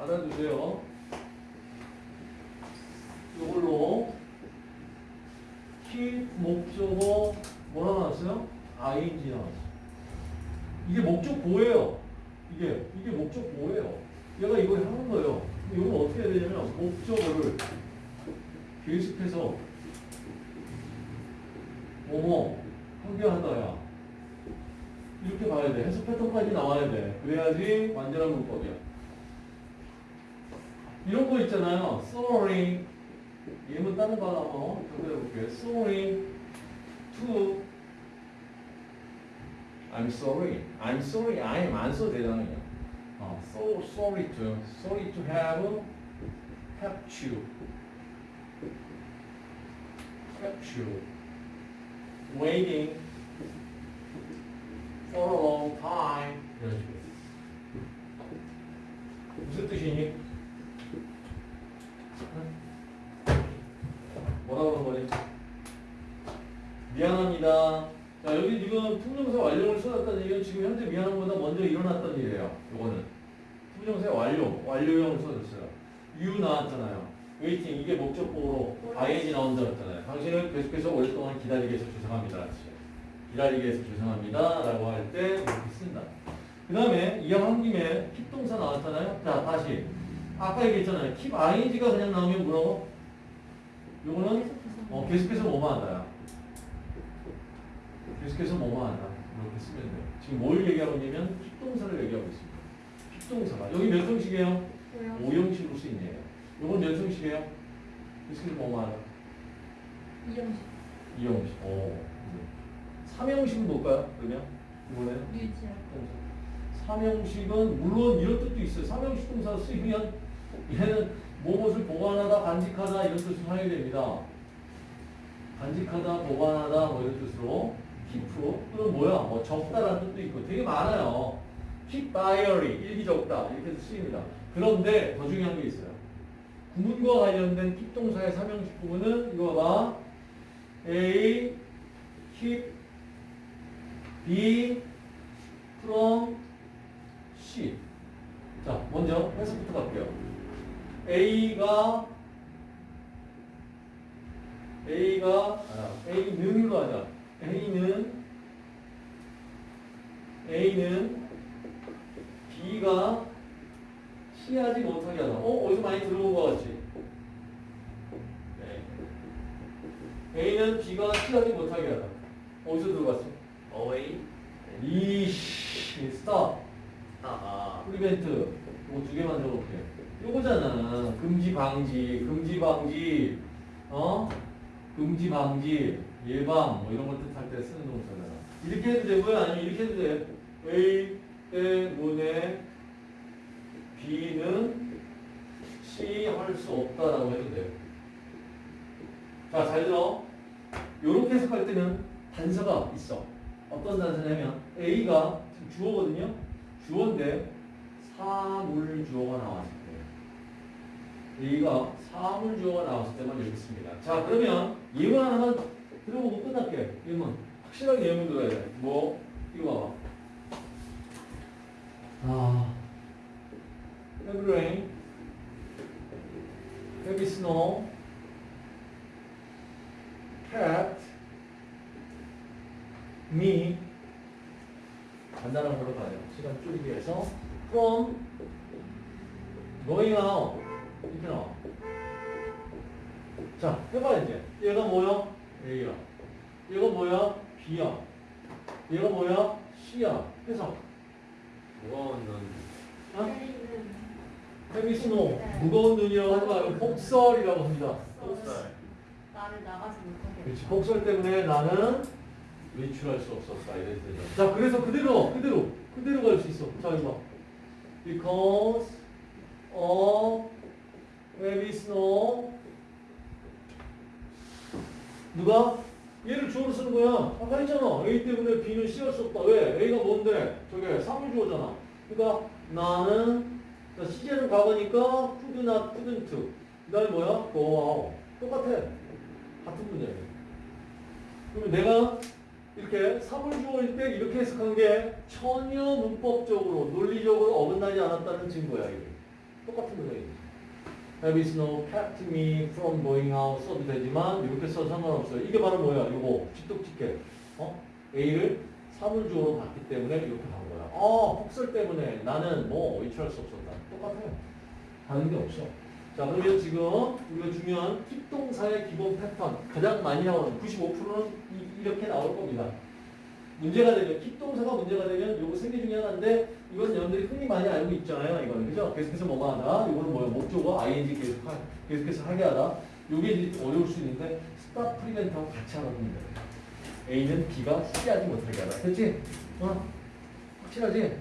알아두세요. 이걸로 keep 목적어 뭐라 나왔어요? ing 나왔어. 이게 목적 보예요. 이게 이게 목적 보예요. 얘가 이걸 하는 거예요. 이건 어떻게 해야 되냐면 목적어를 계속해서 뭐뭐 한개한다야 이렇게 봐야 돼. 해석 패턴까지 나와야 돼. 그래야지 완전한 문법이야. 이런 거 있잖아요. sorry. 예문 다른 거 하나 한번 연결해볼게요. sorry to I'm sorry. I'm sorry. I'm 안 써도 되잖아요. 어, so sorry to. Sorry to have kept you. kept you waiting for a long time. 이런 식으로. 무슨 뜻이니? 뭐라고 하는 거지? 미안합니다. 자, 여기 지금 투명사 완료를 써놨다는 얘기는 지금 현재 미안한 것보다 먼저 일어났던 일이에요. 이거는. 투명사 완료, 완료형을 써줬어요. you 나왔잖아요. waiting, 이게 목적보로 ing이 나온 줄 알았잖아요. 당신을 계속해서 오랫동안 기다리게 해서 죄송합니다. 기다리게 해서 죄송합니다. 라고 할 때 이렇게 쓴다. 그 다음에 이왕 한 김에 keep 동사 나왔잖아요. 자, 다시. 아까 얘기했잖아요. keep ing가 그냥 나오면 뭐라고? 요거는 어, 계속해서 뭐만 한다야. 계속해서 뭐만 한다. 이렇게 쓰면 돼요. 지금 뭘 얘기하고 있냐면 픽동사를 얘기하고 있습니다. 픽동사가. 여기 몇 형식이에요? 오형식으로 쓰이네요. 요건 몇 형식이에요? 계속해서 뭐만 한다. 이형식 이형식. 오. 삼형식은 뭘까요? 그러면? 이번에? 유지할 삼형식은 물론 이런 뜻도 있어요. 삼형식 동사 쓰이면 얘는 무엇을 보관하다, 간직하다 이런 뜻으로 사용이 됩니다. 간직하다, 보관하다 뭐 이런 뜻으로 keep 또는 뭐야? 뭐 적다라는 뜻도 있고 되게 많아요. keep diary 일기 적다 이렇게 쓰입니다. 그런데 더 중요한 게 있어요. 구문과 관련된 keep 동사의 삼형식 부분은 이거 봐. A keep B from C. 자, 먼저 해석부터 갈게요. A가 A가 아, A는으로 하자. A는 A는 B가 C하지 못하게 하다. 어, 어디서 많이 들어본 것 같지? 네. A는 B가 C하지 못하게 하다. 어디서 들어봤어? away 이씨, stop. 아 prevent 이거 두 개만 적어볼게. 요거잖아. 금지 방지, 금지 방지, 어? 금지 방지, 예방 뭐 이런 걸 뜻할 때 쓰는 동사잖아. 이렇게 해도 되고요, 아니면 이렇게 해도 돼. A 때문에 B는 C 할 수 없다라고 해도 돼. 자, 잘 들어. 요렇게 해석할 때는 단서가 있어. 어떤 단서냐면 A가 주어거든요. 주어인데 사물 주어가 때 A가 사물 주어가 나왔을 때만 이렇게 씁니다. 자 그러면 예문 하나만 들어보고 끝날게. 예문 확실하게 예문 들어야 돼. 뭐 이거 봐봐. 아 heavy rain, heavy snow, cat, me 간단한 걸로 가요. 시간 줄이기 위해서 from going out 이렇게 나와. 자, 해봐 이제. 얘가 뭐야? A야. 얘가 뭐야? B야. 얘가 뭐야? C야. 해서 무거운 눈 어? 헤비 스노 무거운 눈이라고 하지 말고 폭설이라고 합니다. 쌀 나를 나가지 못하게 그렇지. 폭설 때문에 나는 외출할 수 없었다. 이랬 되죠. 자, 그래서 그대로, 그대로, 그대로 갈 수 있어. 자, 이거 봐. Because of snow. 누가? 얘를 주어로 쓰는 거야. 아까 했잖아. A 때문에 B는 C할 수 없다. 왜? A가 뭔데? 저게 사물 주어잖아. 그러니까 나는 자, 시제는 과거니까 could not, couldn't. 그 다음에 뭐야? out. 똑같아. 같은 문제예요. 그러면 내가 이렇게 사물주어일 때 이렇게 해석한 게 전혀 문법적으로 논리적으로 어긋나지 않았다는 증거야 이게. 똑같은 문장이 지. Have is no kept me from going out 써도 되지만 이렇게 써도 상관없어요. 이게 바로 뭐야? 이거 직독직계. 어? A를 사물주어로 봤기 때문에 이렇게 간 거야. 어, 폭설 때문에 나는 뭐 외출할 수 없었다. 똑같아요. 다른 게 없어. 자, 그러면 지금 우리가 중요한 keep동사의 기본 패턴 가장 많이 나오는 95%는 이, 이렇게 나올 겁니다. 문제가 되면 keep동사가 문제가 되면 요거 세 개 중에 하나인데 이건 여러분들이 흔히 많이 알고 있잖아요. 이거는 그죠? 계속해서 뭐가 하다. 이거는 뭐야? 목적어 ing 계속 하, 계속해서 하게 하다. 요게 어려울 수 있는데 stop prevent하고 같이 하는 겁니다. A는 B가 C하지 못하게 하다. 됐지? 어? 확실하지?